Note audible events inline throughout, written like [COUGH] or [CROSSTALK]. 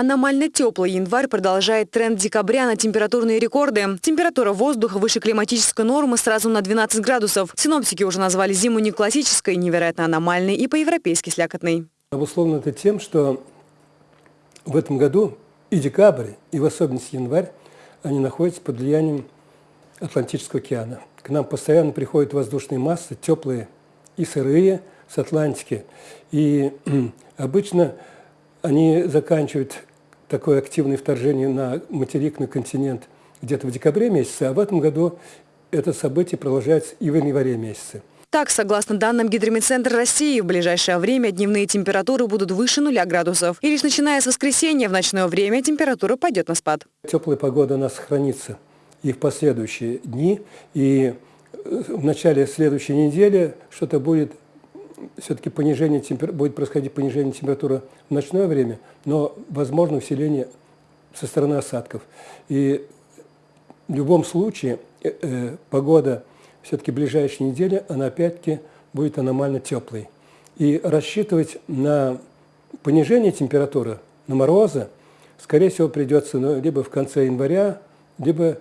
Аномально теплый январь продолжает тренд декабря на температурные рекорды. Температура воздуха выше климатической нормы сразу на 12 градусов. Синоптики уже назвали зиму не классической, невероятно аномальной и по-европейски слякотной. Обусловлено это тем, что в этом году и декабрь, и в особенности январь, они находятся под влиянием Атлантического океана. К нам постоянно приходят воздушные массы, теплые и сырые, с Атлантики. И [CLEARS THROAT] обычно они заканчивают такое активное вторжение на материк, на континент где-то в декабре месяце, а в этом году это событие продолжается и в январе месяце. Так, согласно данным Гидромедцентра России, в ближайшее время дневные температуры будут выше нуля градусов. И лишь начиная с воскресенья в ночное время температура пойдет на спад. Теплая погода у нас сохранится и в последующие дни. И э, в начале следующей недели что-то будет все-таки понижение темпер... будет происходить понижение температуры в ночное время, но возможно усиление со стороны осадков. И в любом случае э, э, погода все-таки ближайшей недели, она опять-таки будет аномально теплой. И рассчитывать на понижение температуры, на морозы, скорее всего, придется ну, либо в конце января, либо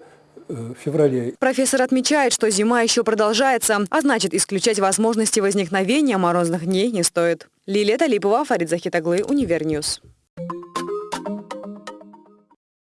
в феврале. Профессор отмечает, что зима еще продолжается, а значит, исключать возможности возникновения морозных дней не стоит. Лилия Талипова, Фарид Захитаглы, Univer News.